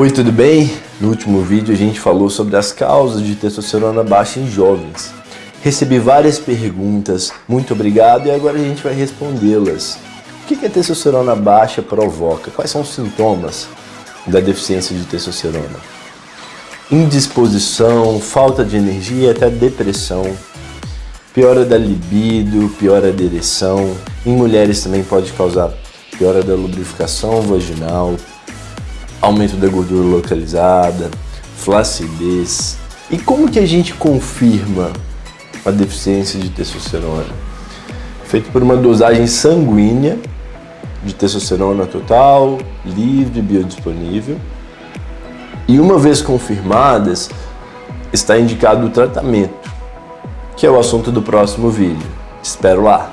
Oi, tudo bem? No último vídeo a gente falou sobre as causas de testosterona baixa em jovens. Recebi várias perguntas, muito obrigado e agora a gente vai respondê-las. O que a testosterona baixa provoca? Quais são os sintomas da deficiência de testosterona? Indisposição, falta de energia até depressão, piora da libido, piora da ereção. Em mulheres também pode causar piora da lubrificação vaginal, aumento da gordura localizada, flacidez. E como que a gente confirma a deficiência de testosterona? Feito por uma dosagem sanguínea de testosterona total, livre, biodisponível. E uma vez confirmadas, está indicado o tratamento, que é o assunto do próximo vídeo. Espero lá!